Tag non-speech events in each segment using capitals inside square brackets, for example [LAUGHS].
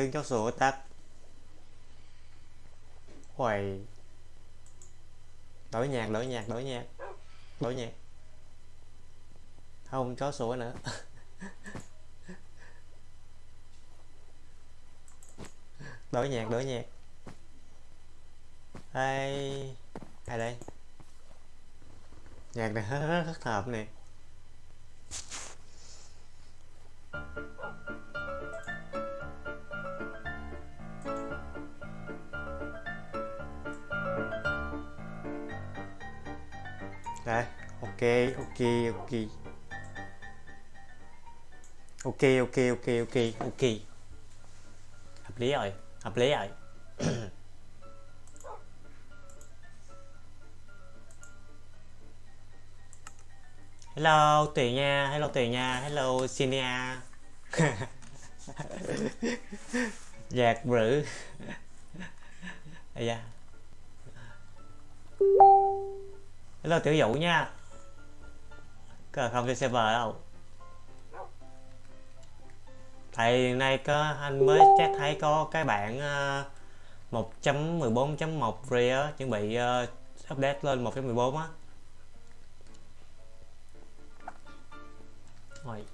tắt cho chó sủa tắt Uầy Đổi nhạc, đổi nhạc, đổi nhạc Đổi nhạc. Không, chó sủa nữa. [LAUGHS] Đổi nhạc, đổi nhạc. Đây Ai đây? Nhạc này rất, rất hợp nè. Ok, ok, ok. Ok, ok, ok, ok, ok. Hợp lý rồi, hợp lý rồi. [COUGHS] hello, Tùy nha, hello Tùy nha, hello Sinia. Giạc rữ. Ây. Hello tiểu dụ nha Cờ không chơi server đâu Tại nay có anh mới chắc thấy có cái bản uh, 1.14.1 Rear chuẩn bị uh, update lên 1.14 á. Rồi.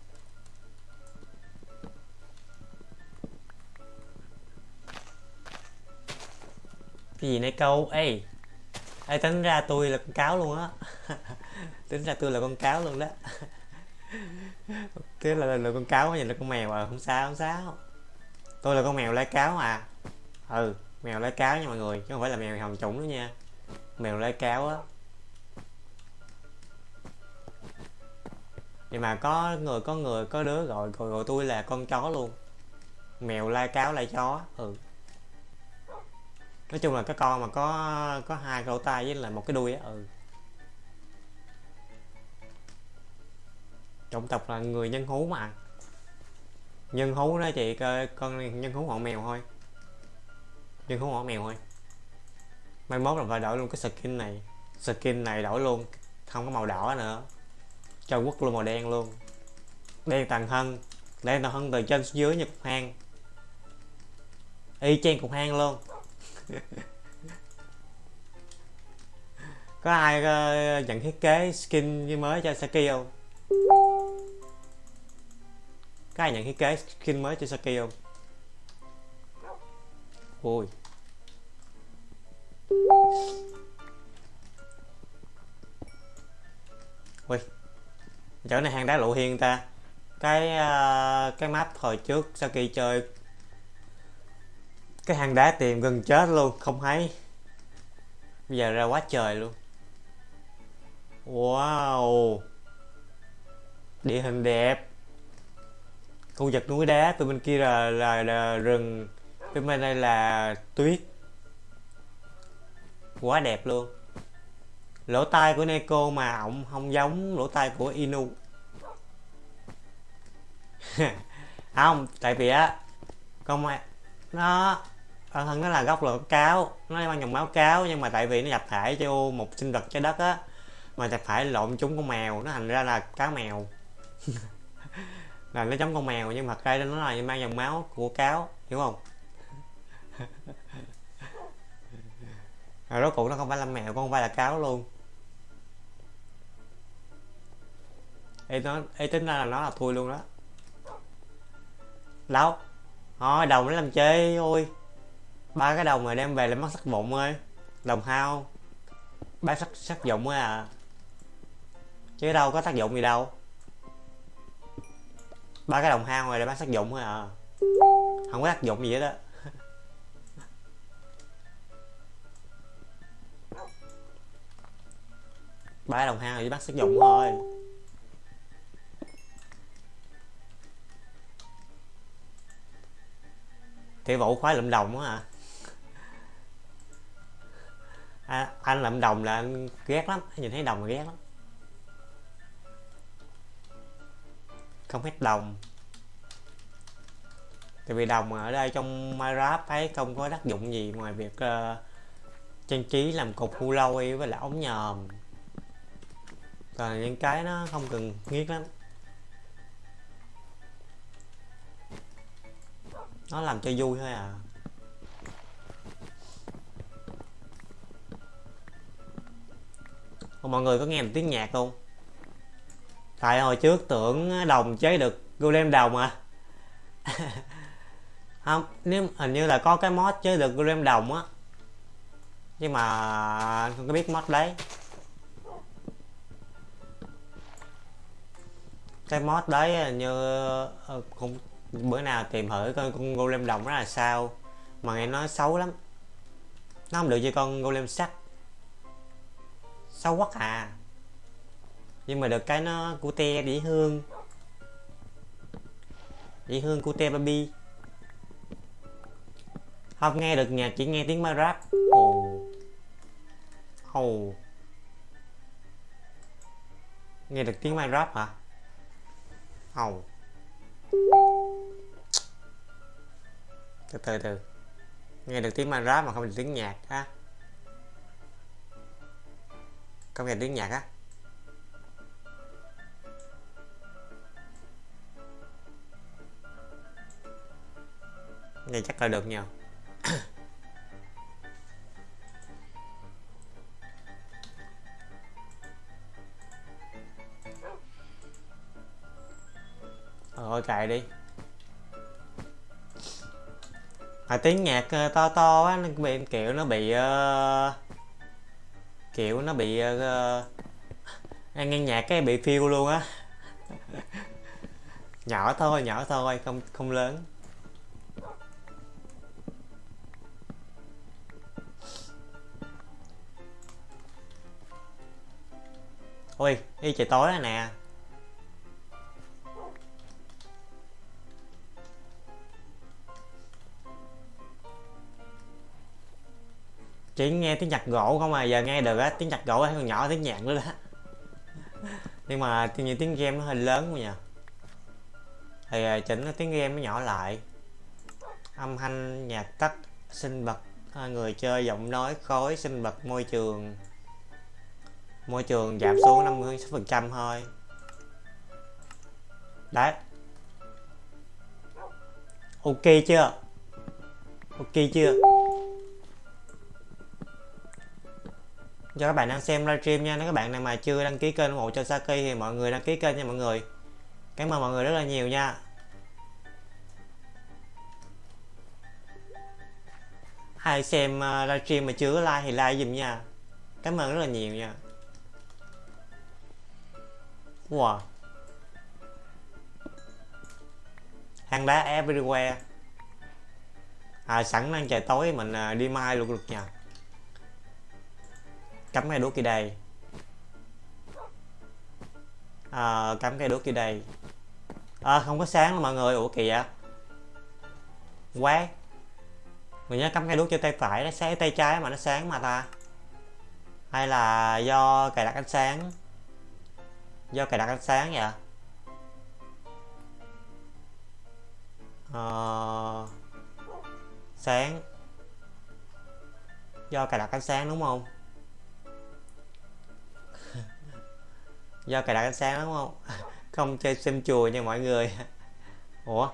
Cái gì này câu? Ê Ê, tính ra tôi là con cáo luôn á. [LAUGHS] tính ra tôi là con cáo luôn đó. Thế là, là, là con cáo hay là con mèo à? Không sao không sao. Tôi là con mèo lai cáo à. Ừ mèo lai cáo nha mọi người chứ không phải là mèo hồng trũng nữa nha. Mèo lai cáo á. Nhưng mà có người có người có đứa gọi gọi, gọi tôi là con chó luôn. Mèo lai cáo lai chó ừ. Nói chung là cái con mà có có hai lỗ tai với là một cái đuôi á ừ. Chủng tộc là người nhân hú mà. Nhân hú đó chị con nhân hú họ mèo thôi. Nhân hú họ mèo thôi. Mai mốt là phải đổi luôn cái skin này. Skin này đổi luôn không có màu đỏ nữa. Cho quốc luôn màu đen luôn. Đen toàn thân. Đen toàn thân từ trên xuống dưới như cục hang. Y chang cục hang luôn. [LAUGHS] Có ai uh, nhận thiết kế skin mới cho Saki không? Có ai nhận thiết kế skin mới cho Saki không? Ui. Ui. Chỗ này hang đá lộ hiên ta. Cái uh, cái map hồi trước Saki chơi. Cái hang đá tìm gần chết luôn không thấy. Bây giờ ra quá trời luôn. Wow. Địa hình đẹp khu vực núi đá từ bên kia là, là, là rừng. Bên bên đây là tuyết. Quá đẹp luôn. Lỗ tai của Neko mà ổng không giống lỗ tai của Inu. [LAUGHS] Không tại vì á con nó bản thân nó là gốc là cáo. Nó mang dòng máu cáo nhưng mà tại vì nó nhập thể cho một sinh vật trái đất á mà nhập thể lộn chúng con mèo nó thành ra là cá mèo. [LAUGHS] là nó giống con mèo nhưng mà thật ra nó là mang dòng máu của cáo hiểu không? [LAUGHS] Rồi rốt cuộc nó không phải là mèo con không phải là cáo luôn. Ê, nó Ê, tính ra là nó là thui luôn đó. Đâu thôi đồng nó làm chơi ôi. Ba cái đồng mà đem về làm mất sắc vụn ơi đồng hao. Ba sắc sắc dụng ấy à. Chứ đâu có tác dụng gì đâu ba cái đồng hao này để bán sắc dụng thôi à. Không có tác dụng gì hết đó ba đồng hao chỉ bác sử dụng thôi. Thì vụ khoái lụm đồng á à à, anh lượm đồng là anh ghét lắm nhìn thấy đồng là ghét lắm. Không hết đồng. Tại vì đồng ở đây trong Minecraft thấy không có tác dụng gì ngoài việc uh, trang trí làm cục khu lôi với lại ống nhòm. Còn những cái nó không cần nghiết lắm. Nó làm cho vui thôi à. Mọi người có nghe được tiếng nhạc không? Tại hồi trước tưởng đồng chế được golem đồng à? [LAUGHS] Không, nếu hình như là có cái mod chế được golem đồng á. Nhưng mà không có biết mod đấy. Cái mod đấy như ờ, cũng bữa nào tìm thử coi con golem đồng đó là sao. Mà nghe nói xấu lắm. Nó không được như con golem sắt xấu quá à nhưng mà được cái nó cute dĩ hương. Dĩ hương cute baby không nghe được nhạc, chỉ nghe tiếng ma rap. Ồ oh. nghe được tiếng ma rap hả? Ồ từ từ từ. Nghe được tiếng ma rap mà không được tiếng nhạc á không nghe tiếng nhạc á. Này chắc là được nhờ Rồi cài đi. À, tiếng nhạc ờ, to to á nó bị kiểu nó bị uh, kiểu nó bị uh, nghe nhạc cái bị phiêu luôn á. [LAUGHS] Nhỏ thôi nhỏ thôi không không lớn. Ôi đi trời tối rồi nè. Chỉ nghe tiếng nhạc gỗ không à? Giờ nghe được á, tiếng nhạc gỗ hay còn nhỏ tiếng nhạc nữa đó. Nhưng mà như tiếng game nó hơi lớn quá nhỉ thì à, chỉnh tiếng game nó nhỏ lại. Âm thanh, nhạc tắt sinh bật à, người chơi, giọng nói khói sinh bật môi trường môi trường giảm xuống 50 phần trăm thôi. Đấy. Ok chưa? Ok chưa? Cho các bạn đang xem livestream nha. Nếu các bạn nào mà chưa đăng ký kênh ủng hộ cho Saki thì mọi người đăng ký kênh nha mọi người. Cảm ơn mọi người rất là nhiều nha. Ai xem ờ, livestream mà chưa like thì like dùm nha. Cảm ơn rất là nhiều nha. Wow. Hang đá everywhere. À sẵn đang trời tối mình à, đi mai luôn được nha. Cắm cây đuốc kia đây. À, Cắm cây đuốc kia đây. À, Không có sáng đâu mọi người. Ủa kìa Quá. Mình nhớ cắm cây đuốc cho tay phải Nó sáng tay trái mà nó sáng mà ta. Hay là do cài đặt ánh sáng? Do cài đặt ánh sáng vậy? Ờ, sáng. Do cài đặt ánh sáng đúng không? [LAUGHS] Do cài đặt ánh sáng đúng không? [LAUGHS] Không chơi sim chùa nha mọi người. [LAUGHS] Ủa?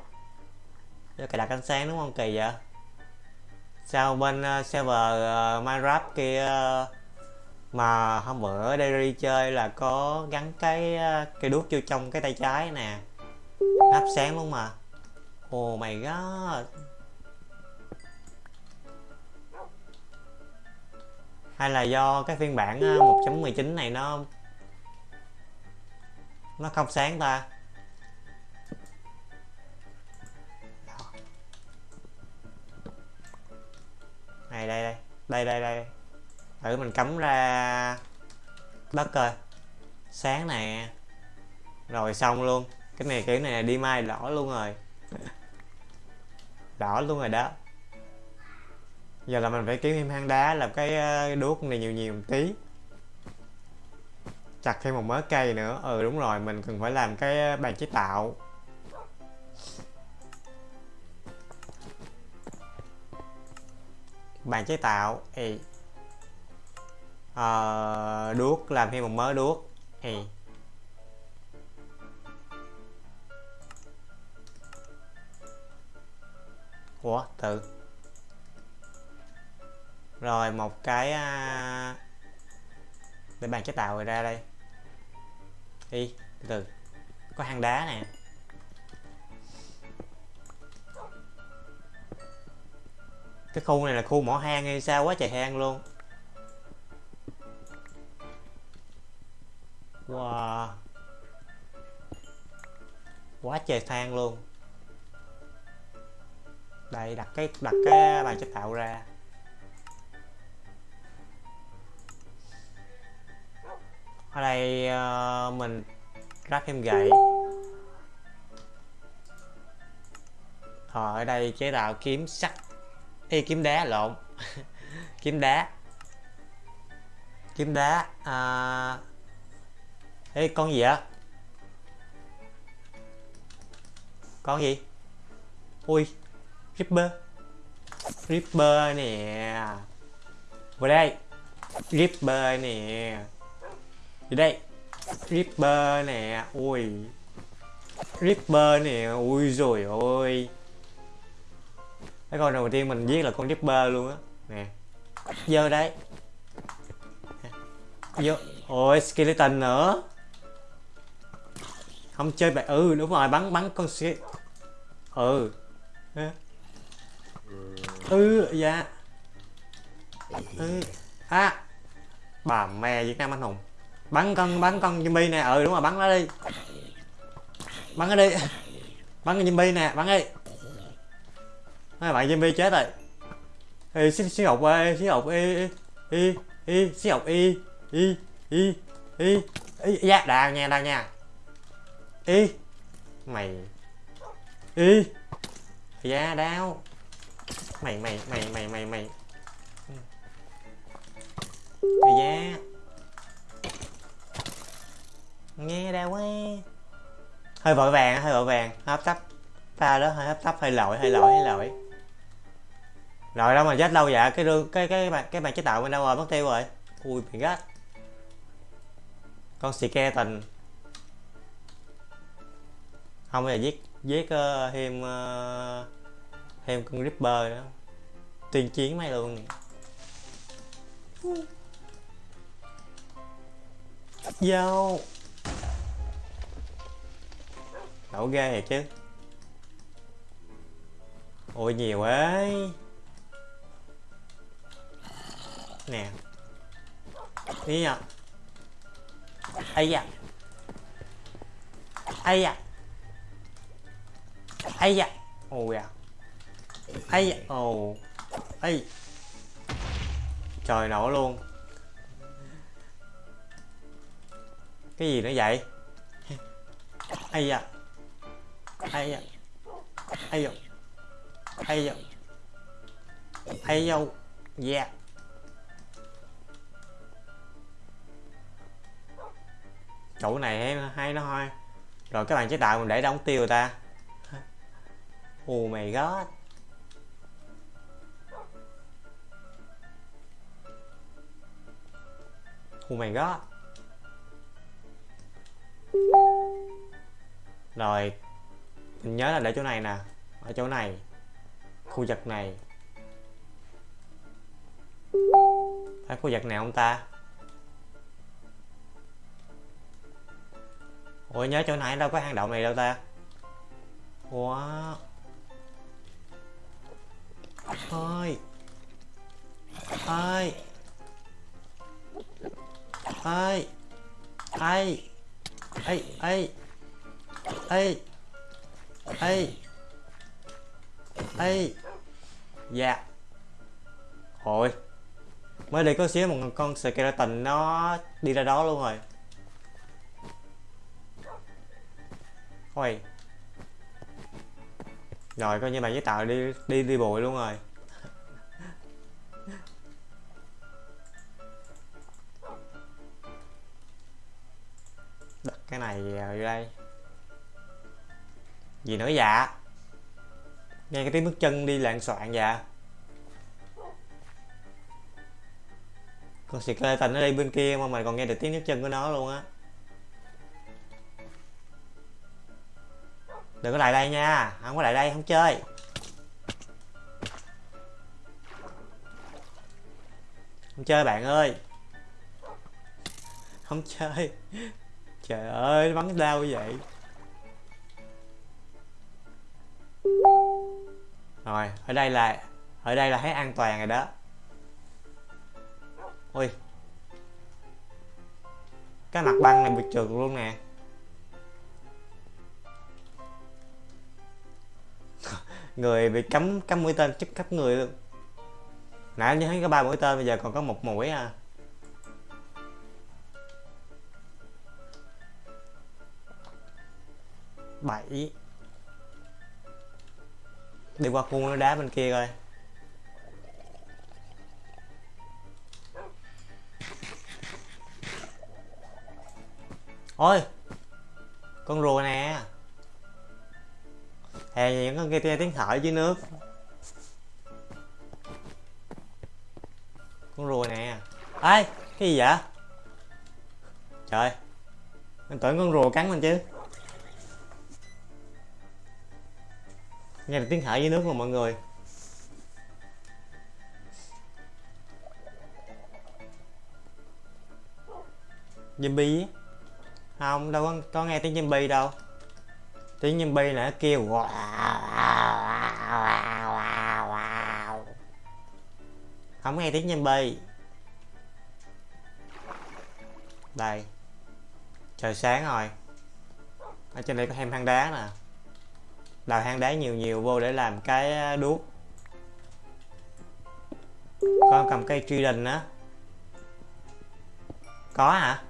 Do cài đặt ánh sáng đúng không? Kỳ vậy? Sao bên uh, server uh, minecraft kia uh, mà hôm bữa đây đi chơi là có gắn cái ờ, cây đuốc vô trong cái tay trái nè. Hấp sáng luôn mà. Oh my god hay là do cái phiên bản ờ, 1.19 này nó nó không sáng ta? Này, đây đây. Đây đây đây thử mình cắm ra đất coi. Sáng nè. Rồi xong luôn. Cái này kiểu này đi mai đỏ luôn rồi. Đỏ luôn rồi đó. Giờ là mình phải kiếm thêm hang đá làm ờ, cái đuốc này nhiều nhiều một tí. Chặt thêm một mớ cây nữa. Ừ đúng rồi mình cần phải làm cái ờ, bàn chế tạo. Bàn chế tạo Ê, uh, đuốc làm thêm một mớ đuốc. Thì ủa tự. Rồi một cái uh, để bàn chế tạo rồi ra đây. Đi từ từ. Có hang đá nè. Cái khu này là khu mỏ hang hay sao quá trời hang luôn. Wow. Quá trời than luôn. Đây đặt cái đặt cái bàn chế tạo ra. Ở đây uh, mình ráp thêm gậy. Ở đây chế tạo kiếm sắt. Ê, kiếm đá lộn. [LAUGHS] Kiếm đá. Kiếm đá à... Ê, con gì ạ? con gì? Ui ripper ripper nè. Vào đây. Ripper nè. Đi đây. Ripper nè. Ui. Ripper nè. Ui rồi ôi. Cái con đầu tiên mình giết là con ripper luôn á. Nè. Vô đấy vô. Ôi skeleton nữa không chơi bài ừ đúng rồi, bắn bắn con xe ừ. Ừ dạ. Ừ. À. Bà mẹ việt nam anh hùng. Bắn con bắn con zombie nè. Ừ đúng rồi, bắn nó đi. Bắn nó đi. Bắn con zombie nè, bắn đi. Hai bạn zombie chết rồi. Ê, xí xí học ê xí học y y y xí học y y y y y dạ đào nha đào nha y mày. Y dạ đau mày mày mày mày mày mày. Mày da nghe đau quá. Hơi vội vàng hơi vội vàng. Hấp tấp. Pha đó hơi hấp tấp hơi lỗi hơi lỗi hơi lỗi rồi đâu mà chết lâu vậy? Cái rương cái cái cái, cái bàn chế tạo bên đâu rồi? Mất tiêu rồi. Ui bị gắt. Con xì ke tình không bây giờ giết giết uh, thêm uh, thêm con ripper nữa. Tuyên chiến mày luôn. Vô đổ ghê thiệt chứ. Ôi nhiều ấy nè. Đi nhở à. ây da. Ây da ây da. Ồ à ây da. Ồ. Ây. Trời nổ luôn. Cái gì nữa vậy? Ây da. Ây da. Ây da. Ây da. Ây da. Yeah chỗ này hay, hay nó thôi rồi các bạn chế tạo mình để đóng tiêu ta oh my god oh my god rồi, mình nhớ là để chỗ này nè, ở chỗ này, khu vực này. Phải khu vực này không ta? Ủa, nhớ chỗ này đâu có hang động này đâu ta? Wow hai hai hai hai hai hai hai hai hai dạ. Hồi. Mới đây có xíu một con skeleton nó đi ra đó luôn rồi. Ôi rồi, coi như bạn với Tạo đi đi đi bụi luôn rồi. Đặt cái này vào đây. Gì nữa dạ Nghe cái tiếng bước chân đi lạng soạn dạ Con skeleton nó đi bên kia mà mày còn nghe được tiếng bước chân của nó luôn á. đừng có lại đây nha. Không có lại đây, không chơi. Không chơi bạn ơi. Không chơi. Trời ơi bắn đau vậy. Rồi, ở đây là, ở đây là thấy an toàn rồi đó. Ui. Cái mặt băng này bị trượt luôn nè. Người bị cắm cắm mũi tên, chức cấp người luôn. Nãy như thấy có ba mũi tên, bây giờ còn có một mũi à. Bảy. Đi qua khuôn nó đá bên kia coi. Ôi, con rùa nè hè những con kia tiếng thở dưới nước. Con rùa nè. Ai cái gì vậy? Trời mình tưởng con rùa cắn mình chứ. Nghe được tiếng thở dưới nước rồi mọi người. Zombie? Không đâu có, có nghe tiếng zombie đâu tiếng zombie là nãy kêu không nghe tiếng zombie đây. Trời sáng rồi. Ở trên đây có thêm hang đá nè. Đào hang đá nhiều nhiều vô để làm cái đuốc. Con cầm cây truy đình á. Có hả?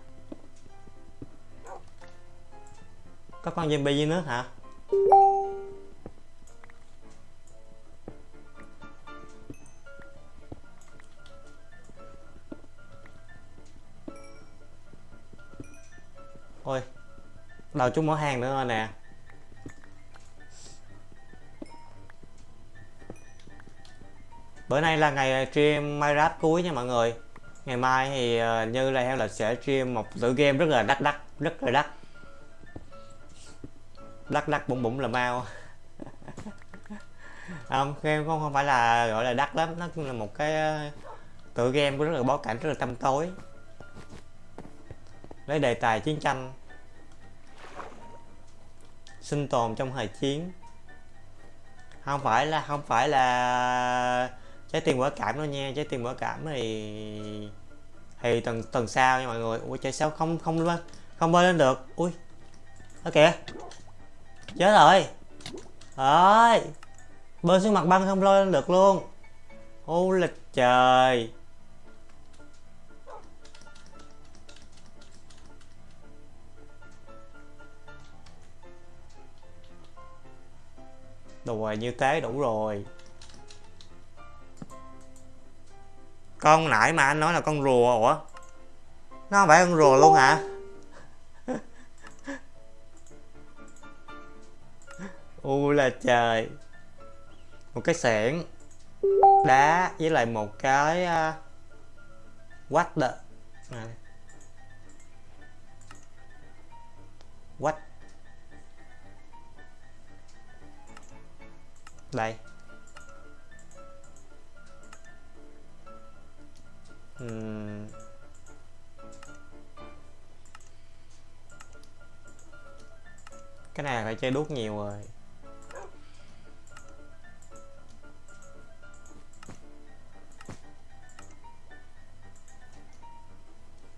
Có con zombie dưới nước hả? Ôi đầu chút mở hàng nữa rồi nè. Bữa nay là ngày ờ, stream Minecraft cuối nha mọi người. Ngày mai thì ờ, như là em là sẽ stream một tựa game rất là đắt đắt, rất là đắt đắt đắt bụng bụng là mau. [LAUGHS] Không, game không không phải là, gọi là đắt lắm. Nó cũng là một cái ờ, tựa game của rất là bối cảnh, rất là tăm tối. Lấy đề tài chiến tranh. Sinh tồn trong thời chiến. Không phải là, không phải là trái tim quả cảm đâu nha. Trái tim quả cảm thì thì tuần tuần sau nha mọi người. Ui chạy sao không không không bơi lên được? Ui đó kìa chết rồi. Rồi. Bơi xuống mặt băng không lôi lên được luôn. Ô lịch trời. Đùa như thế đủ rồi. Con nãy mà anh nói là con rùa ủa? Nó không phải con rùa luôn hả? U là trời. Một cái xẻng. Đá với lại một cái uh, quách đợ à. quách. Đây. Uhm. cái này phải chơi đuốc nhiều rồi.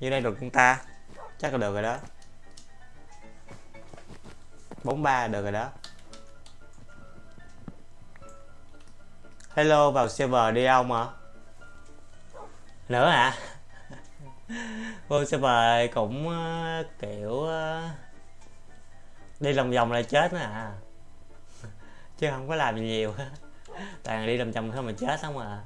Như đây được chúng ta. Chắc là được rồi đó. 43 được rồi đó. Hello vào server đi ông hả nữa [LAUGHS] hả? Vô server cũng uh, kiểu uh, đi lòng vòng là chết nữa [LAUGHS] à chứ không có làm gì nhiều. [LAUGHS] Toàn đi lòng vòng thôi mà chết xong à.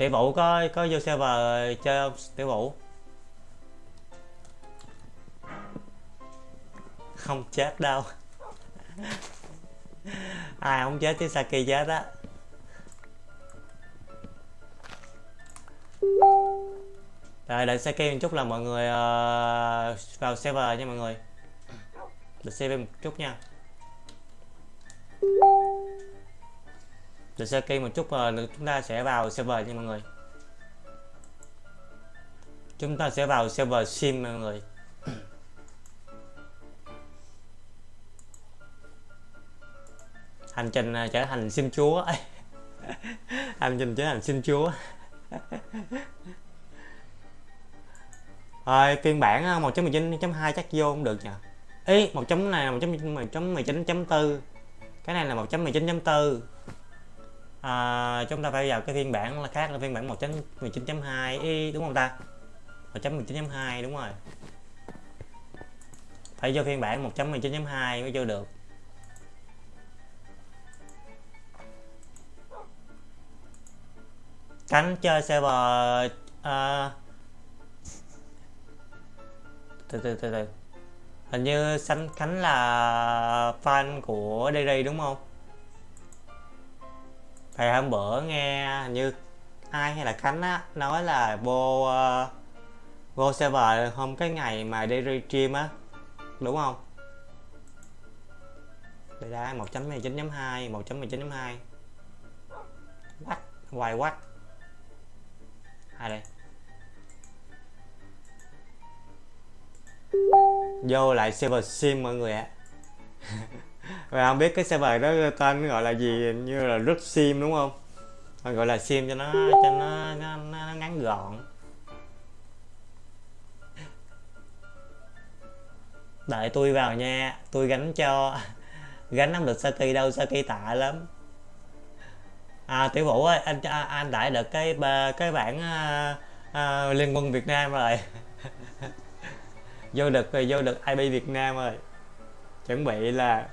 Tiểu vũ có có vô server chơi không? Tiểu vũ? Không chết đâu. Ai [LAUGHS] à, không chết chứ Saki chết á. Rồi đợi Saki một chút là mọi người uh, vào server nha mọi người. Đợi server một chút nha để sơ kỳ một chút uh, chúng ta sẽ vào server nha mọi người. Chúng ta sẽ vào server sim mọi người. Hành trình ờ, trở thành sim chúa. [LAUGHS] Hành trình trở thành sim chúa. Rồi phiên bản ờ, 1.19.2 chắc vô không được nhỉ ý 1. chấm này là 1.19.4 cái này là 1.19.4 à, chúng ta phải vào cái phiên bản là khác là phiên bản 1.19.2 đúng không ta? 1.19.2 đúng rồi. Phải vô phiên bản 1.19.2 mới vô được. Cánh chơi server uh, từ từ từ từ. Hình như sánh khánh là fan của Dairy đúng không? Thì hôm bữa nghe như ai hay là khánh á nói là vô uh, vô server hôm cái ngày mà đi stream á đúng không? Đây ra 1.19.2 1.19.2 what? Hoài what? Ai đây? Vô lại server sim mọi người ạ. [LAUGHS] và không biết cái server đó tên gọi là gì? Như là rất sim đúng không? Mà gọi là sim cho nó cho nó, nó, nó ngắn gọn. Đợi tôi vào nha tôi gánh cho gánh nắm được Saki đâu Saki tạ lắm. À tiểu vũ ơi anh à, anh đã được cái cái bản à, à, liên quân Việt Nam rồi. [LAUGHS] Vô được rồi vô được IP Việt Nam rồi. Chuẩn bị là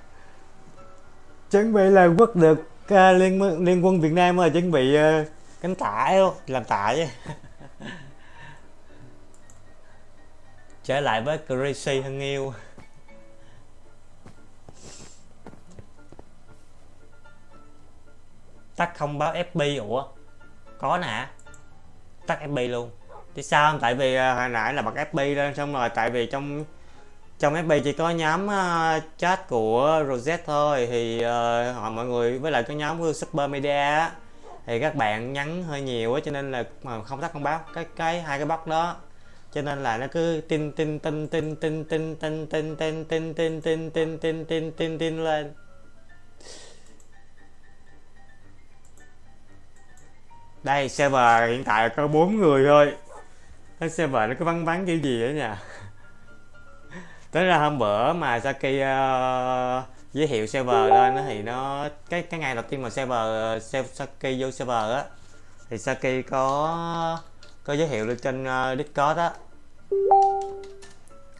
chuẩn bị là quất được uh, à, liên liên quân Việt Nam rồi chuẩn bị uh, cánh tả làm tả chứ. [LAUGHS] Trở lại với Crazy thân yêu. Tắt không báo FB ủa? Có nè. Tắt FB luôn. Thì sao? Tại vì uh, hồi nãy là bật FB lên xong rồi tại vì trong trong FB chỉ có nhóm chat của Rosette thôi thì họ mọi người với lại cái nhóm của Super Media thì các bạn nhắn hơi nhiều á cho nên là mà không tắt không báo cái cái hai cái box đó cho nên là nó cứ tin tin tin tin tin tin tin tin tin tin tin tin tin tin tin tin tin lên đây server hiện tại có bốn người thôi cái server nó cứ vắng vắng kiểu gì đó nha tới ra hôm bữa mà Saki uh, giới thiệu server lên đó, thì nó cái cái ngày đầu tiên mà server Saki vô server á thì Saki có có giới thiệu lên trên uh, Discord á.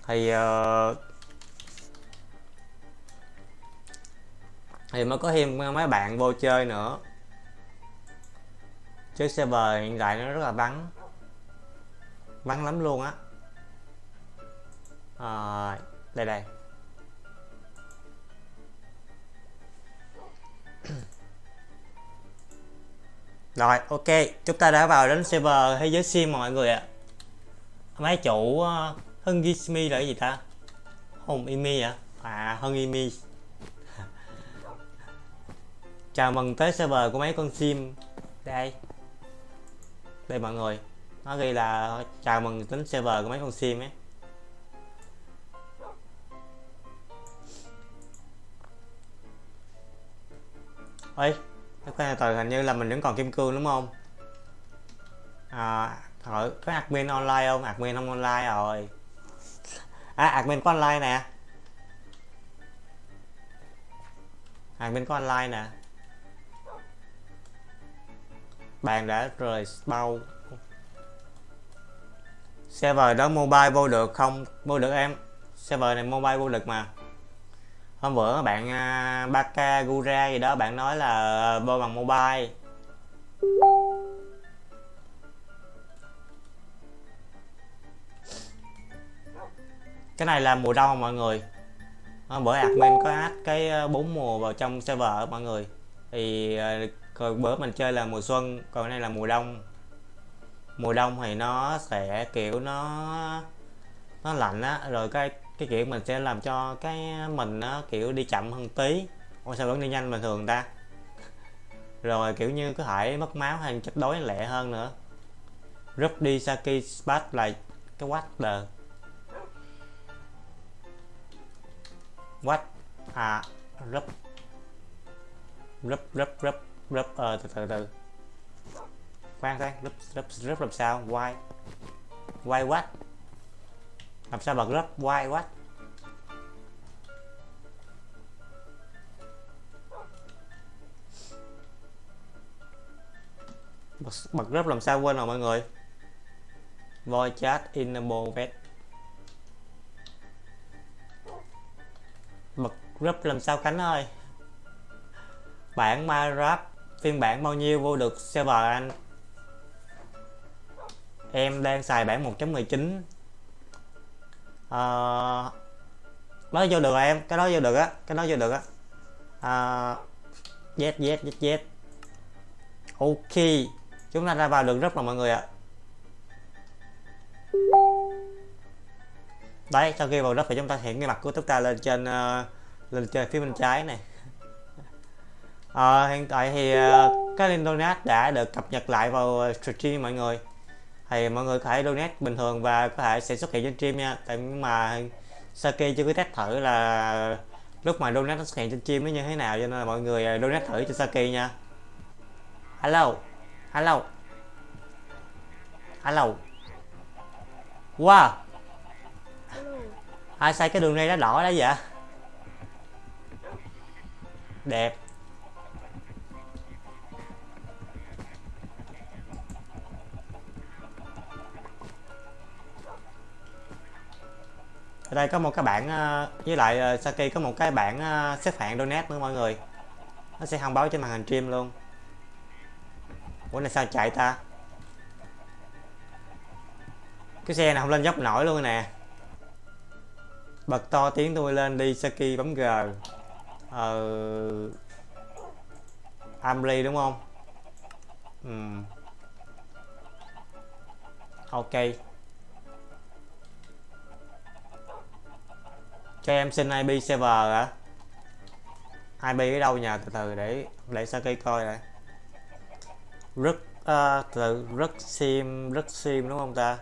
Thì uh, thì mới có thêm mấy bạn vô chơi nữa. Chứ server hiện tại nó rất là vắng. Vắng lắm luôn á à, đây đây. [CLEARS THROAT] Rồi ok chúng ta đã vào đến server thế giới sim mọi người ạ. Máy chủ uh, hưng gismi là cái gì ta? Hùng imi à à hưng imi. [LAUGHS] Chào mừng tới server của mấy con sim. Đây. Đây mọi người. Nó ghi là chào mừng đến server của mấy con sim ấy. Ơi cái từ hình như là mình vẫn còn kim cương đúng không? À hỏi có admin online không? Admin không online rồi. À admin có online nè. Admin có online nè. Bàn đã rời bao. Server đó mobile vô được không? Vô được em. Server này mobile vô được mà hôm bữa bạn uh, Baka Gura gì đó bạn nói là à, vô bằng mobile. Cái này là mùa đông mọi người. Hôm bữa admin có add cái à, bốn mùa vào trong server mọi người. Thì uh, bữa mình chơi là mùa xuân còn cái này là mùa đông. Mùa đông thì nó sẽ kiểu nó nó lạnh á rồi cái cái kiểu mình sẽ làm cho cái mình nó, kiểu, đi chậm hơn tí. Ôi, sao vẫn đi nhanh bình thường ta? Rồi, kiểu như có thể mất máu hay chất đói lẹ hơn nữa. Rút đi saki spat là cái what the? What? À rúp. Rúp rúp rúp rúp. Ờ từ từ từ. Khoan khoan, rúp rúp rúp làm sao? Why? Why what? Làm sao bật rúp why quá. Bật, bật group làm sao quên rồi mọi người? Voice chat enable vet bật group làm sao cánh ơi? Bản Minecraft phiên bản bao nhiêu vô được server anh? Em đang xài bản 1.19 à, nói vô được rồi em cái đó vô được á cái đó vô được á. À, yes yes yes yes ok chúng ta ra vào được rất là mọi người ạ. Đấy sau khi vào đất thì chúng ta hiện cái mặt của chúng ta lên trên uh, lên trên phía bên trái này. À, hiện tại thì uh, cái link đã được cập nhật lại vào stream mọi người thì mọi người có thể donate bình thường và có thể sẽ xuất hiện trên stream nha. Tại mà Saki chưa có test thử là lúc mà donate nó xuất hiện trên stream nó như thế nào, cho nên là mọi người à, donate thử cho Saki nha. Hello. Hello. Hello. Wow. Ai sai cái đường này đã đỏ đó vậy? Đẹp. Ở đây có một cái bảng ờ, với lại ờ, Saki có một cái bảng ờ, xếp hạng donate nữa mọi người. Nó sẽ thông báo trên màn hình stream luôn. Ủa, này sao chạy ta? Cái xe này không lên dốc nổi luôn nè. Bật to tiếng tôi lên đi, Saki bấm G. Ờ Amri đúng không? Ừ. ok. Cho em xin IP server hả IP ở đâu nhà từ từ để để Saki coi này, rất uh, từ rất sim rất sim đúng không ta?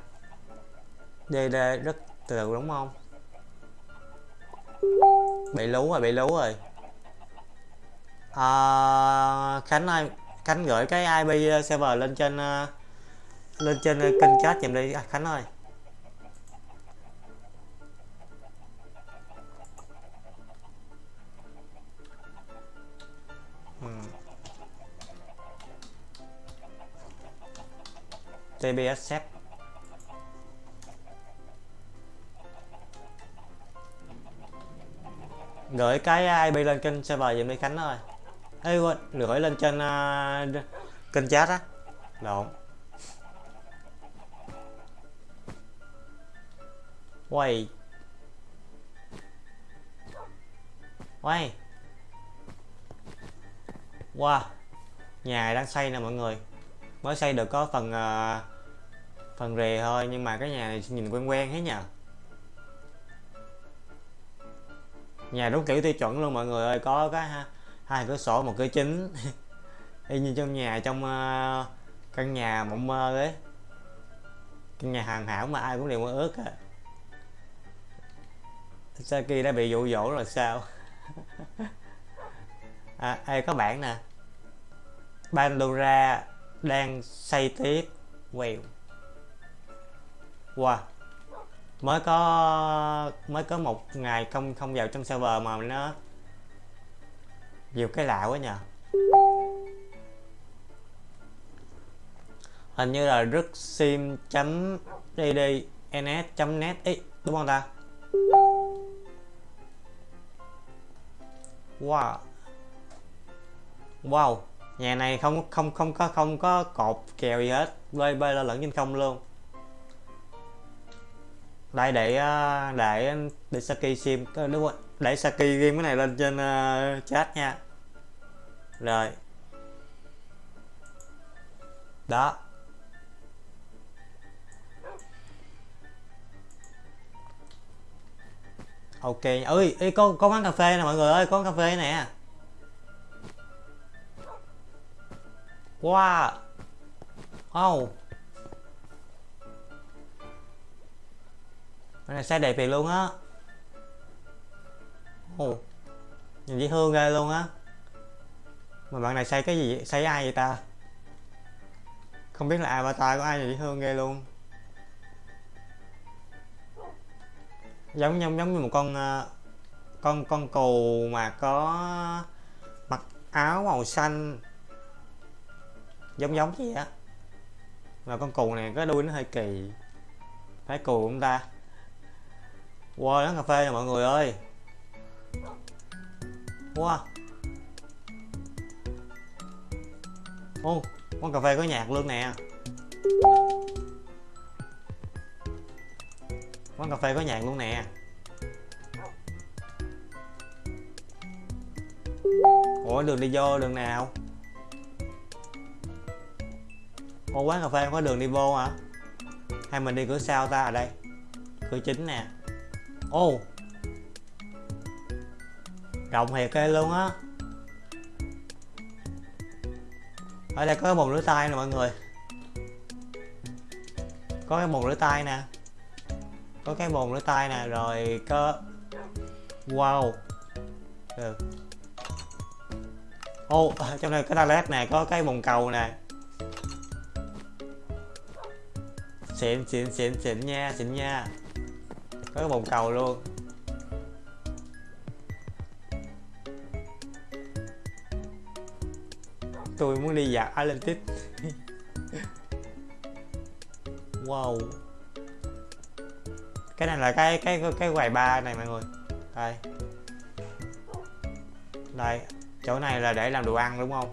DD rất từ đúng không? Bị lú rồi bị lú rồi. À, Khánh ơi Khánh gửi cái IP server lên trên uh, lên trên kênh chat giùm đi. À, Khánh ơi. TBS set gửi cái IP lên kênh server giùm đi Khánh rồi, Ê quên, gửi lên trên uh, kênh chat á. Lộn Quay. Quay. Wow Nhà đang xây nè mọi người. Mới xây được có phần uh, Phần rề thôi nhưng mà cái nhà này nhìn quen quen thế nhờ. Nhà đúng kiểu tiêu chuẩn luôn mọi người ơi có cái ha hai cửa sổ một cửa chính. [LAUGHS] Y như trong nhà trong uh, căn nhà mộng mơ ấy. Căn nhà hoàn hảo mà ai cũng đều mơ ước à. Saki đã bị dụ dỗ rồi sao? [LAUGHS] À, ai có bản nè. Pandora đang xây tiếp quèo. Wow. Mới có mới có một ngày không không vào trong server mà nó nhiều cái lạ quá nhờ. Hình như là rất sim chấm ddns chấm net ý, đúng không ta? Wow. Wow nhà này không không không có không có cột kèo gì hết. Bơi bơi lơ lửng trên không luôn. Đây để ờ, để để Saki sim. Ờ, đúng rồi. Để Saki game cái này lên trên uh, chat nha. Rồi. Đó. Ok. Ơi ừ, có có quán cà phê nè mọi người ơi. Có quán cà phê nè. Wow. Oh cái này xe đẹp thiệt luôn á. Oh. nhìn dễ thương ghê luôn á. Mà bạn này xây cái gì vậy? xây ai vậy ta? Không biết là avatar của ai nhìn dễ thương ghê luôn. Giống giống giống như một con ờ, con con cù mà có mặc áo màu xanh giống giống gì á. Là con cù này cái đuôi nó hơi kỳ. Phải cù không ta. Wow quán cà phê nè mọi người ơi. Wow ô, quán cà phê có nhạc luôn nè. Quán cà phê có nhạc luôn nè. Ủa, đường đi vô đường nào? Ô quán cà phê không có đường đi vô hả? Hay mình đi cửa sau ta ở đây? Cửa chính nè. Ô. Rộng thiệt kê luôn á. Ở đây có cái bồn rửa tay nè mọi người. Có cái bồn rửa tay nè. Có cái bồn rửa tay nè, rồi có wow. Được ô, [LAUGHS] trong đây có toilet nè, có cái bồn cầu nè. Xịn xịn xịn xịn nha xịn nha. Có cái bồn cầu luôn. Tôi muốn đi dạo Atlantis [LAUGHS] wow. Cái này là cái cái cái quầy bar này mọi người. Đây. Đây, chỗ này là để làm đồ ăn đúng không?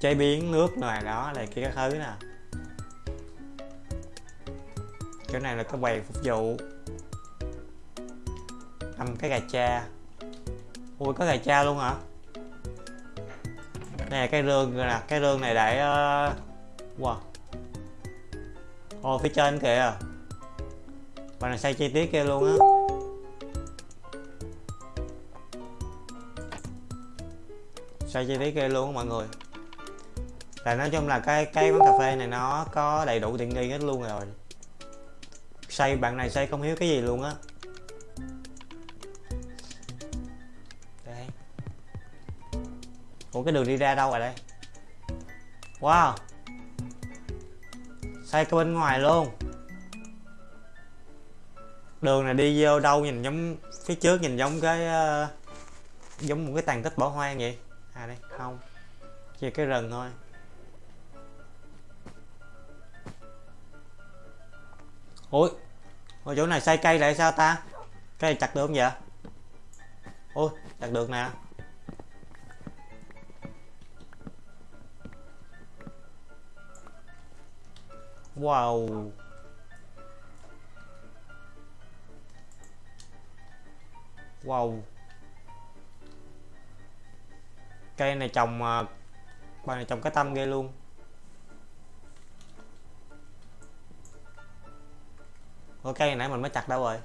Chế biến nước này, đó là kia cái thứ nè chỗ này là cái quầy phục vụ. Cầm cái gà cha. Ui, có gà cha luôn hả? Này cái rương nè, cái rương này để uh... wow. Ồ, phía trên kìa. Và này xây chi tiết kia luôn á. Xây chi tiết kia luôn á mọi người. Là nói chung là cái cái quán cà phê này nó có đầy đủ tiện nghi hết luôn rồi xây bạn này xây không hiểu cái gì luôn á. Đây. Ủa cái đường đi ra đâu rồi đây? Wow. Xây cái bên ngoài luôn. Đường này đi vô đâu nhìn giống phía trước nhìn giống cái uh, giống một cái tàn tích bỏ hoang vậy? À đây không. Chỉ cái rừng thôi. Ui ở chỗ này xây cây lại sao ta? Cây chặt được không vậy? Ôi chặt được nè. Wow. Wow. Cây này trồng mà này trồng cái tâm ghê luôn. Ủa cây nãy mình mới chặt đâu rồi?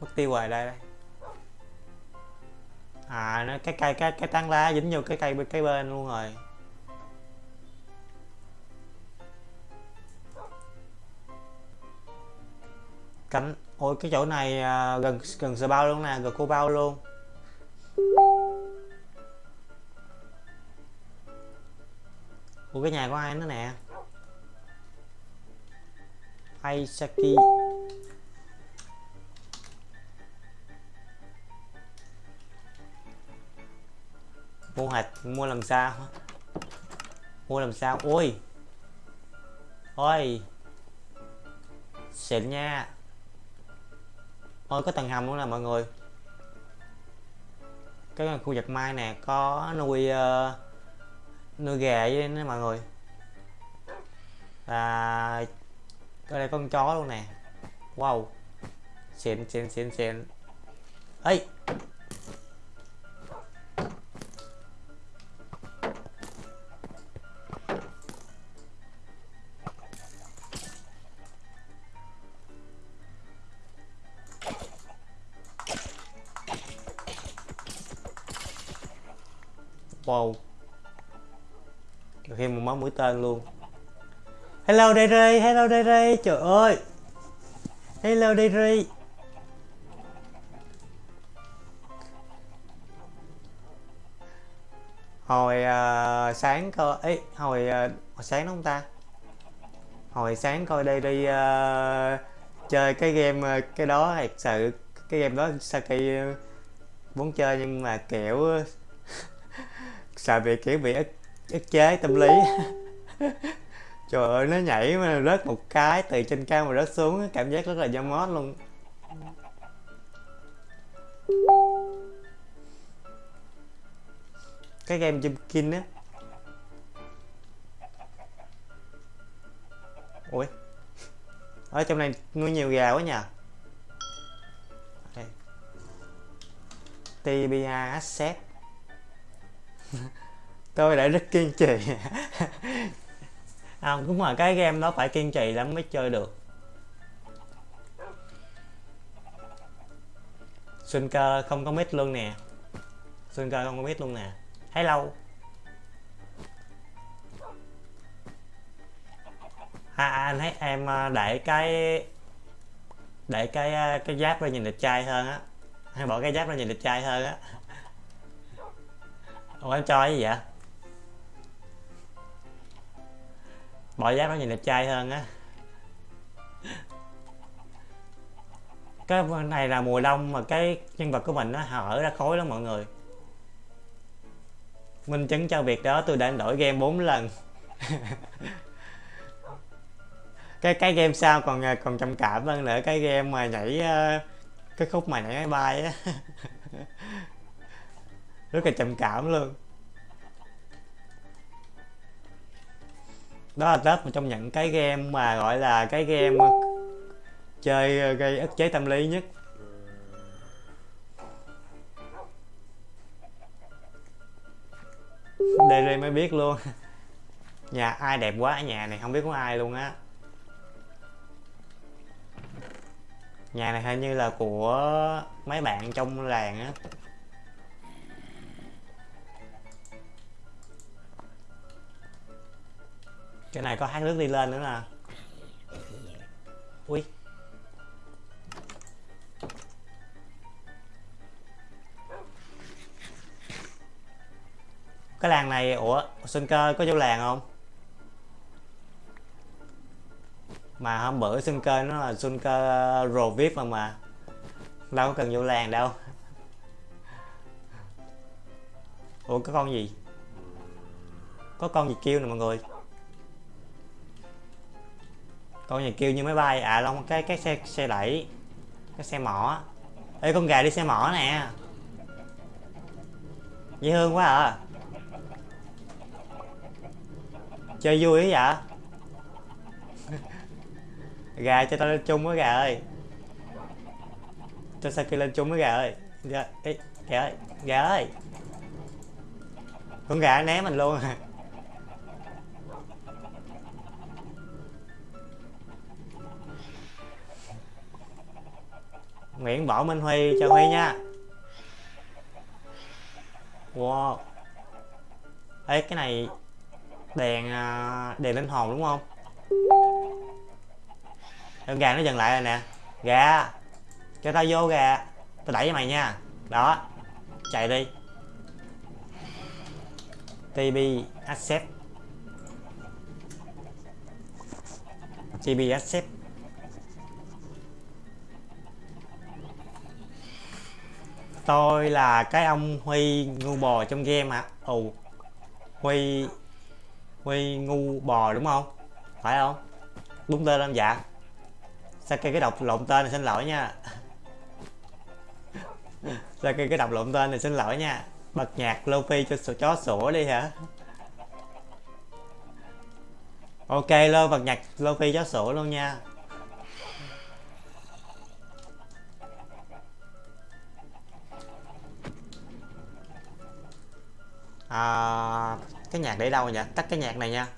Mất tiêu rồi đây đây. À nó cái cây cái cái tán lá dính vô cái cây bên cái bên luôn rồi. Cánh ôi cái chỗ này à, gần gần sờ bao luôn nè gần cô bao luôn. Ủa cái nhà của ai nữa nè? Aisaki mua hạt mua làm sao? Mua làm sao? Ôi! Ôi! Xịn nha! Ôi có tầng hầm luôn nè mọi người. Cái khu vực mai nè có nuôi uh, nuôi gà với nè mọi người. Và đây là con chó luôn nè. Wow. Xịn xịn xịn xịn. Ấy wow. Thêm một máu mũi tên luôn hello Derry hello đây trời ơi. Hello đây hồi uh, sáng coi ấy hồi, uh, hồi sáng đúng không ta? Hồi sáng coi đây đi uh, chơi cái game uh, cái đó thật sự cái game đó Saki uh, muốn chơi nhưng mà kiểu [LAUGHS] sợ bị kiểu bị ức, ức chế tâm lý. [LAUGHS] trời ơi, nó nhảy mà rớt một cái, từ trên cao mà rớt xuống cảm giác rất là da mót luôn. Cái game Jumpkin á. Ui ở trong này nuôi nhiều gà quá nhờ. Đây. TBA Asset. [LAUGHS] Tôi đã rất kiên trì à, đúng rồi cái game đó phải kiên trì lắm mới chơi được. Xuân cơ không có mít luôn nè. Xuân cơ không có mít luôn nè. Hello à, à, anh thấy em à, để cái để cái à, cái giáp ra nhìn đẹp trai hơn á. Hay bỏ cái giáp ra nhìn đẹp trai hơn á. Ủa em cho cái gì vậy? Mọi giáp nó nhìn đẹp trai hơn á. Cái này là mùa đông mà cái nhân vật của mình nó hở ra khối lắm mọi người. Minh chứng cho việc đó, tôi đã đổi game 4 lần. [LAUGHS] Cái cái game sau còn à, còn trầm cảm hơn nữa, cái game mà nhảy à, cái khúc mà nhảy máy bay á. [LAUGHS] Rất là trầm cảm luôn. Đó là tết một trong những cái game mà gọi là cái game ờ, chơi ờ, gây ức chế tâm lý nhất. Đây mới biết luôn. [LAUGHS] Nhà ai đẹp quá nhà này, không biết có ai luôn á. Nhà này hình như là của mấy bạn trong làng á. Cái này có hát nước đi lên nữa nè. Ui. Cái làng này, ủa sinh cơ có vô làng không? Mà hôm bữa sinh cơ nó là sinh cơ rồ vip mà mà. Đâu có cần vô làng đâu. Ủa, có con gì? Có con gì kêu nè mọi người? Con này kêu như máy bay. À long cái cái xe xe đẩy. Cái xe mỏ. Ê con gà đi xe mỏ nè. Dễ thương quá à. Chơi vui ấy vậy? [LAUGHS] Gà cho tao lên chung với gà ơi. Cho Saki lên chung với gà ơi. Gà, Ê, gà ơi gà ơi. Con gà né mình luôn à. Nguyễn Võ Minh Huy, chào Huy nha. Wow. Ê, cái này đèn à, đèn linh hồn đúng không? Em gà nó dừng lại rồi nè. Gà, cho tao vô gà. Tao đẩy cho mày nha. Đó, chạy đi. Tb accept. Tb accept. Tôi là cái ông huy ngu bò trong game hả ù huy huy ngu bò đúng không? Phải không? Đúng tên không dạ. Sao cái cái đọc lộn tên này xin lỗi nha. [LAUGHS] Sao cái cái đọc lộn tên này xin lỗi nha. Bật nhạc Lofi cho sổ chó sủa đi hả? Ok, lơ bật nhạc Lofi chó sủa luôn nha. À, cái nhạc để đâu nhỉ? Tắt cái nhạc này nha.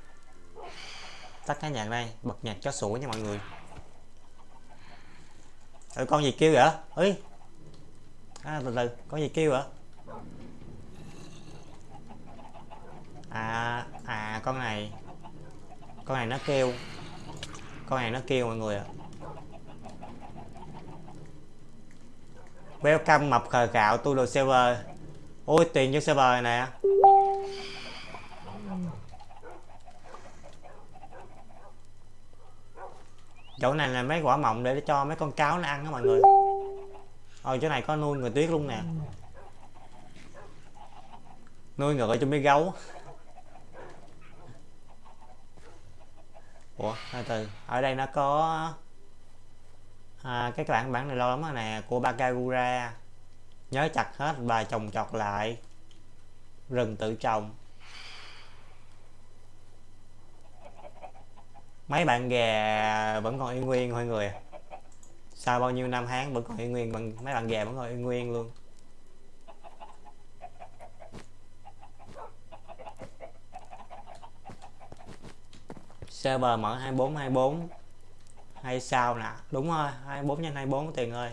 Tắt cái nhạc đây. Bật nhạc cho sủa nha mọi người. Ừ, con gì kêu vậy? Ấy à, từ từ. Con gì kêu vậy? À à con này. Con này nó kêu. Con này nó kêu mọi người ạ. Welcome mập khờ gạo tu đồ server ôi tiền cho server này nè. Chỗ này là mấy quả mọng để cho mấy con cáo nó ăn đó mọi người. Ôi chỗ này có nuôi người tuyết luôn nè. Nuôi ngựa cho mấy gấu. Ủa từ từ. Ở đây nó có à, cái bản bản này lâu lắm rồi nè của Bakagura nhớ chặt hết và trồng chọt lại. Rừng tự trồng. Mấy bạn gà vẫn còn y nguyên thôi người. Sau bao nhiêu năm tháng vẫn còn y nguyên bằng mấy bạn gà vẫn còn y nguyên luôn. Server mở 24 24 hay sao nè. Đúng rồi 24 nhân 24 tiền ơi.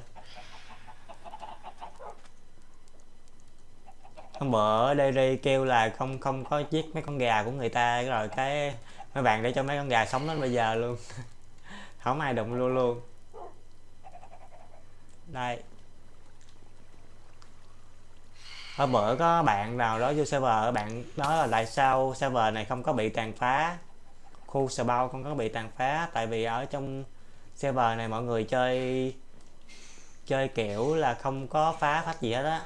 Hôm bữa Derry kêu là không không có giết mấy con gà của người ta. Rồi cái mấy bạn để cho mấy con gà sống đến bây giờ luôn. [LAUGHS] Không ai đụng luôn luôn. Đây. Hôm bữa có bạn nào đó vô server bạn nói là tại sao server này không có bị tàn phá? Khu sờ bao không có bị tàn phá, tại vì ở trong server này mọi người chơi chơi kiểu là không có phá phách gì hết á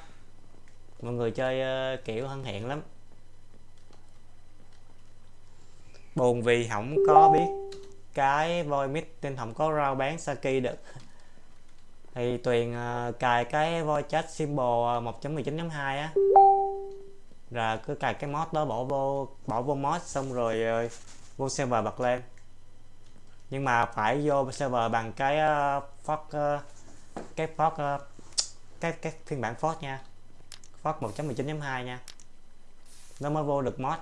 mọi người chơi uh, kiểu thân thiện lắm. Buồn vì không có biết cái voi mít nên không có rau bán saki được. [LAUGHS] Thì tuyền uh, cài cái voi chat symbol ờ, 1.19.2 á. Rồi cứ cài cái mod đó bỏ vô bỏ vô mod xong rồi uh, vô server bật lên. Nhưng mà phải vô server bằng cái uh, fork uh, cái fork uh, cái cái phiên bản fork nha. Fox 1.19.2 nha. Nó mới vô được mod.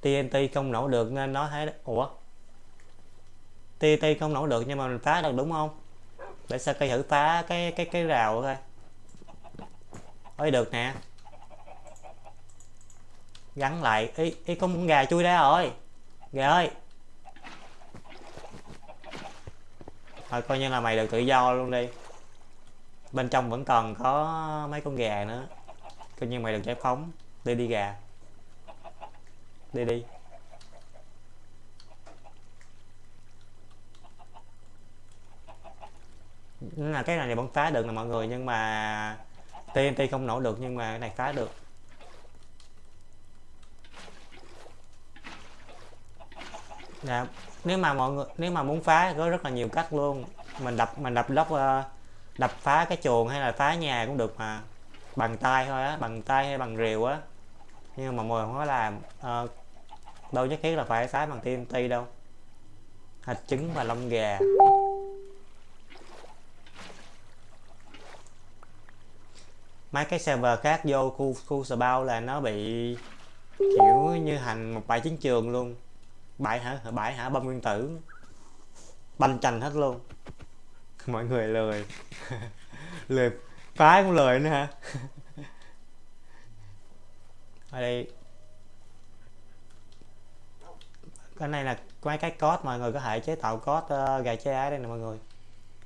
TNT không nổ được nên nó thấy ủa? TNT không nổ được nhưng mà mình phá được đúng không? Để sao cây thử phá cái cái cái rào coi. Ơi được nè. Gắn lại. Ý, ý có con gà chui ra rồi. Gà ơi. Thôi coi như là mày được tự do luôn đi bên trong vẫn còn có mấy con gà nữa. Coi như mày được giải phóng. Đi đi gà. Đi đi. Là cái này vẫn phá được nè mọi người nhưng mà TNT không nổ được nhưng mà cái này phá được. Nè, nếu mà mọi người nếu mà muốn phá có rất là nhiều cách luôn. Mình đập mình đập lóc uh, ờ, đập phá cái chuồng hay là phá nhà cũng được mà. Bằng tay thôi á bằng tay hay bằng rìu á. Nhưng mà mọi người không có làm uh, đâu nhất thiết là phải phá bằng TNT đâu. Hạt trứng và lông gà. Mấy cái server khác vô khu khu sờ bao là nó bị kiểu như hành một bãi chiến trường luôn. Bãi hả? Bãi hả? Bom nguyên tử. Banh chành hết luôn. [LAUGHS] mọi người lời, [LAUGHS] lời, phá cũng lời nữa hả? [LAUGHS] Ở đây. Cái này là mấy cái code mọi người có thể chế tạo code uh, gà chế ái đây nè mọi người.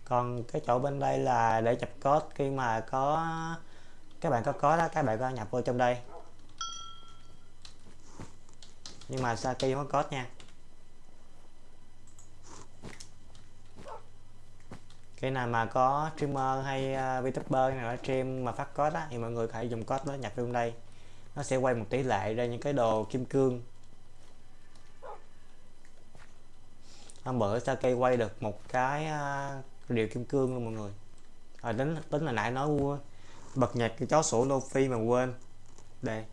Còn cái chỗ bên đây là để chụp code khi mà có các bạn có có đó các bạn có nhập vô trong đây. Nhưng mà Saki không có code nha. Cái nào mà có streamer hay uh, VTuber nào đó stream mà phát code á thì mọi người phải dùng code đó nhập vô đây. Nó sẽ quay một tỷ lệ ra những cái đồ kim cương. Hôm bữa cây quay được một cái uh, điều kim cương luôn mọi người. À, tính tính là nãy nói bật nhạc cái chó sổ Lofi mà quên. Đây.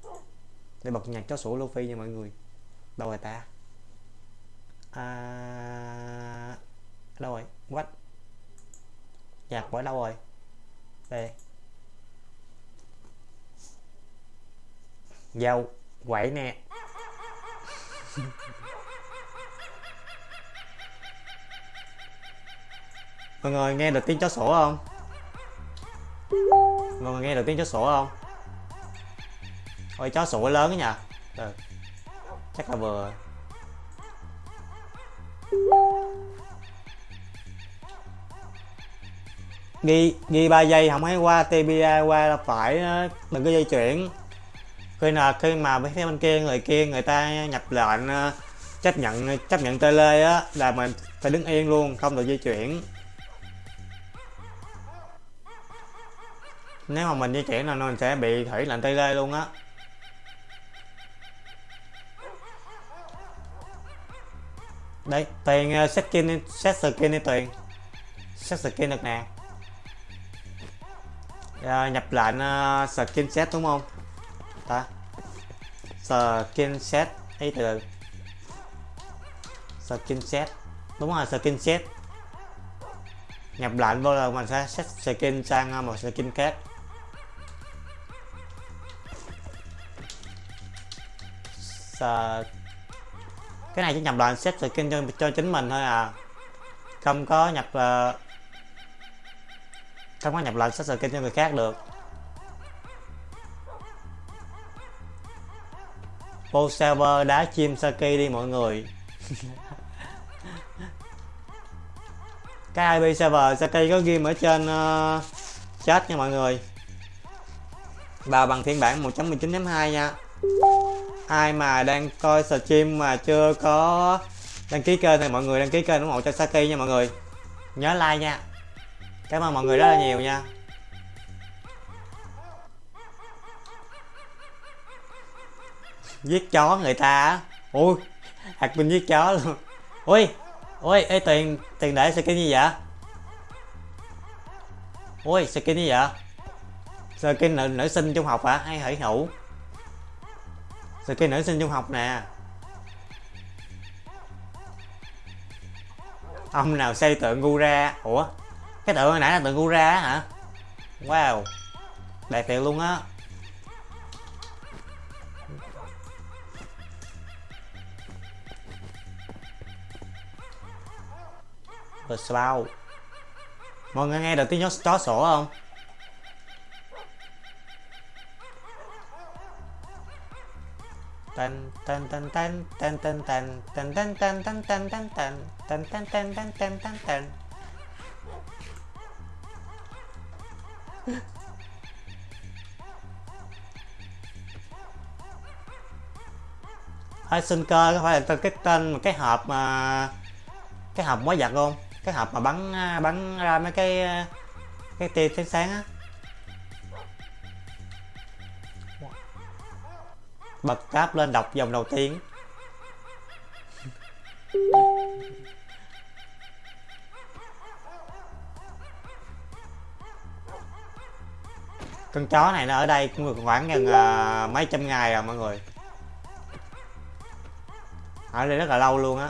Để bật nhạc chó sổ Lofi nha mọi người. Đâu rồi ta? À, đâu rồi? What? Nhạc bỏi đâu rồi. Đây. Dâu quậy nè. [LAUGHS] Mọi người nghe được tiếng chó sổ không? Mọi người nghe được tiếng chó sổ không? Ôi, chó sủa lớn đó nha ừ. chắc là vừa ghi ghi ba giây không thấy qua tba qua là phải ờ, đừng có dây chuyển. Khi nào khi mà phía bên kia người kia người ta nhập lệnh ờ, chấp nhận chấp nhận tele á là mình phải đứng yên luôn không được di chuyển. Nếu mà mình di chuyển là mình sẽ bị thủy lệnh tele luôn á. Đấy tiền ờ, uh, set skin set skin đi tiền. Set skin được nè uh, nhập lệnh uh, ờ, skin set đúng không? Ta. Skin set ấy từ skin set đúng rồi skin set nhập lệnh vô là mình sẽ set skin sang ờ, một skin khác. Sa... cái này chỉ nhập lệnh set skin cho, cho chính mình thôi à. Không có nhập uh, không có nhập lệnh set skin cho người khác được. Vô server đá chim Saki đi mọi người. [LAUGHS] Cái IP server Saki có ghi ở trên uh, chat nha mọi người. Và bằng phiên bản 1.19.2 nha. Ai mà đang coi stream mà chưa có đăng ký kênh thì mọi người đăng ký kênh ủng hộ cho Saki nha mọi người. Nhớ like nha. Cảm ơn mọi người rất là nhiều nha. Giết chó người ta á. Ui hạt minh giết chó luôn. Ui ui ê tiền tiền để skin như vậy? Ui skin như vậy? Skin nữ, nữ sinh trung học hả? Hay hỷ hữu skin nữ sinh trung học nè. Ông nào xây tượng gu ra ủa? Cái tượng hồi nãy là tượng gura hả wow đẹp thiệt luôn á The Slough Mọi người nghe được tiếng chó sổ không? Tan tan tan tan tan tan tan tan tan tan tan tan tan tan tan tan tan tan tan tan sinh cơ có phải là tên cái tên cái hộp mà cái hộp mới giặt không? cái hộp mà bắn à, bắn ra mấy cái à, cái tia sáng sáng á. Bật tab lên đọc dòng đầu tiên. Con chó này nó ở đây cũng được khoảng gần uh, mấy trăm ngày rồi mọi người ở đây rất là lâu luôn á.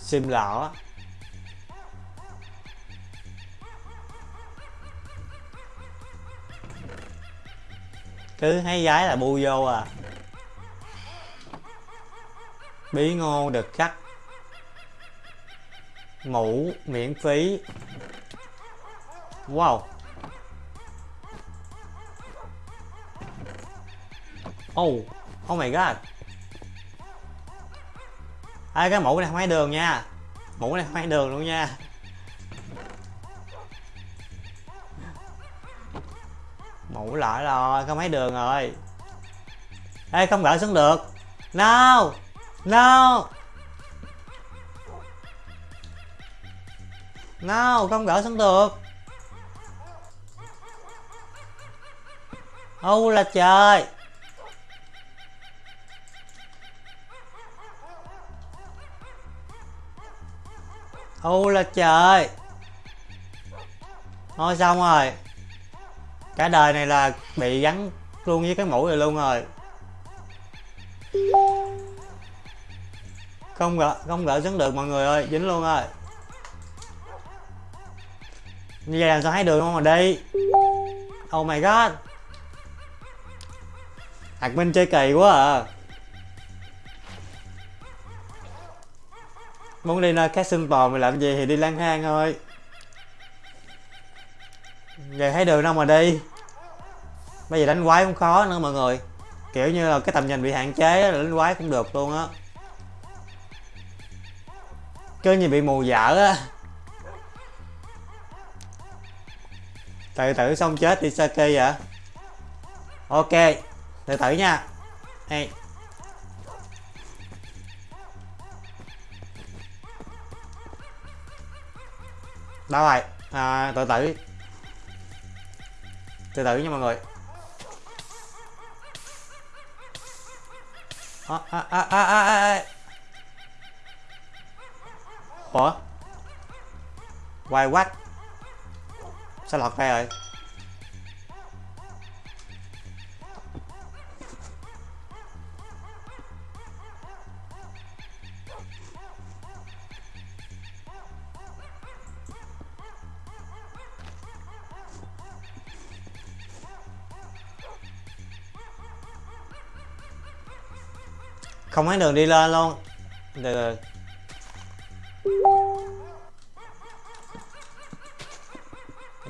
Sim lọ cứ thấy gái là bu vô à. Bí ngô được cắt. Ngủ miễn phí. Wow. Oh. Oh my god. À, cái mũ này không hay đường nha. Mũ này không hay đường luôn nha. Mũ lỡ rồi không hay đường rồi. Ê không gỡ xuống được. No. No. No không gỡ xuống được. Ô là trời. Ô, là trời. Thôi, xong rồi. Cả đời này là bị gắn luôn với cái mũi rồi luôn rồi. Không gỡ không gỡ xuống được, mọi người ơi. Dính luôn rồi. Như vậy làm sao thấy được không? Mà đi. Oh my god. Admin minh chơi kỳ quá à. Muốn đi nơi khác sinh tồn mày làm gì thì đi lang thang thôi. Giờ thấy đường đâu mà đi. Bây giờ đánh quái cũng khó nữa mọi người. Kiểu như là cái tầm nhìn bị hạn chế là đánh quái cũng được luôn á. Cứ như bị mù dở á. Tự tử xong chết đi Saki vậy? Ok tự tử nha. Hey. Đâu rồi à, tự tử tự tử nha mọi người. À, à, à, à, à, à. à. ủa? Quay quách sao lọt ra rồi? Không thấy đường đi lên luôn. Từ từ.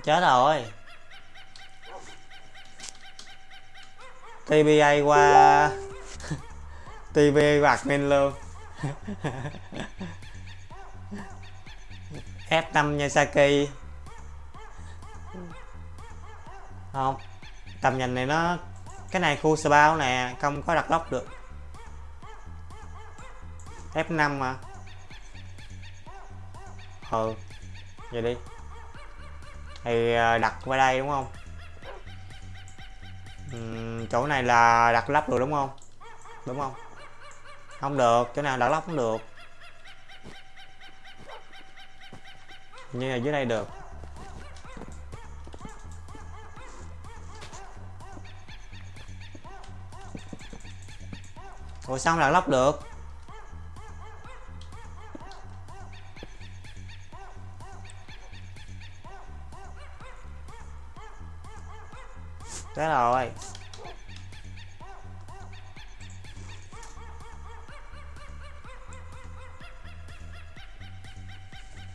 Chết rồi. TBA qua. TBA qua admin luôn. F5 nha Saki không. Tầm nhìn này nó, cái này khu spawn nè, không có đặt lóc được. F5 mà. Ừ vậy đi. Thì à, đặt qua đây đúng không? Uhm, chỗ này là đặt lắp được đúng không? Đúng không? Không được chỗ nào đặt lắp không được. Như là dưới đây được. Ủa sao không đặt lắp được? Thế rồi.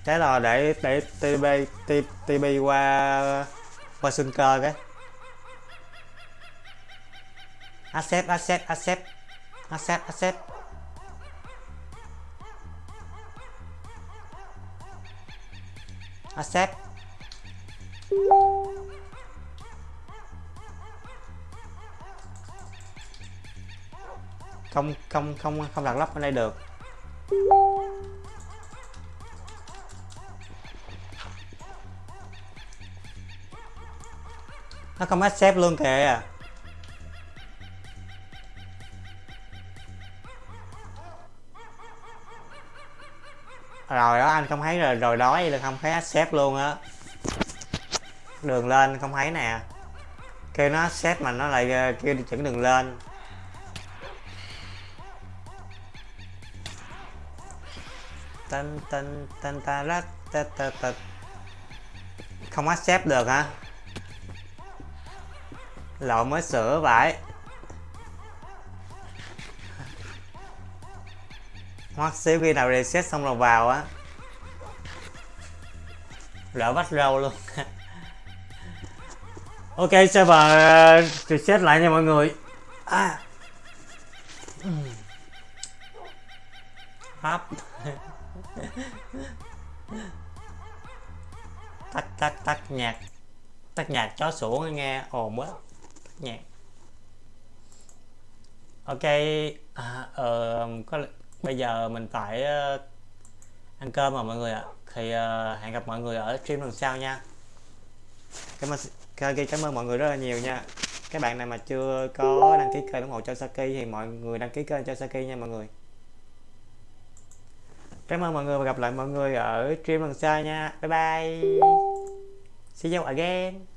Thế rồi, để để TB TB qua qua sinh cơ cái. Accept accept accept. Accept accept. Accept. Không không không không đặt lắp ở đây được. Nó không accept luôn kìa. Rồi đó, anh không thấy rồi rồi đói là không thấy accept luôn á. Đường lên không thấy nè. Kêu nó accept mà nó lại ờ, kêu chuyển đường lên. Tan tan tan, ta lát ta ta ta. Không accept được hả? Lậu mới sửa vậy. Hoặc xíu khi nào reset xong rồi vào á. Lỡ bắt râu luôn. [LAUGHS] Ok, server ờ, reset lại nha mọi người. À. Ừ. hấp. Tắt tắt tắt nhạc. Tắt nhạc chó sủa nghe ồn quá tắt nhạc. Ok à, uh, có bây giờ mình phải uh, ăn cơm mà mọi người ạ. Thì uh, hẹn gặp mọi người ở stream lần sau nha. Cảm ơn cảm ơn mọi người rất là nhiều nha. Các bạn nào mà chưa có đăng ký kênh ủng hộ cho Saki thì mọi người đăng ký kênh cho Saki nha mọi người cảm ơn mọi người và gặp lại mọi người ở stream lần sau nha. Bye bye. See you again.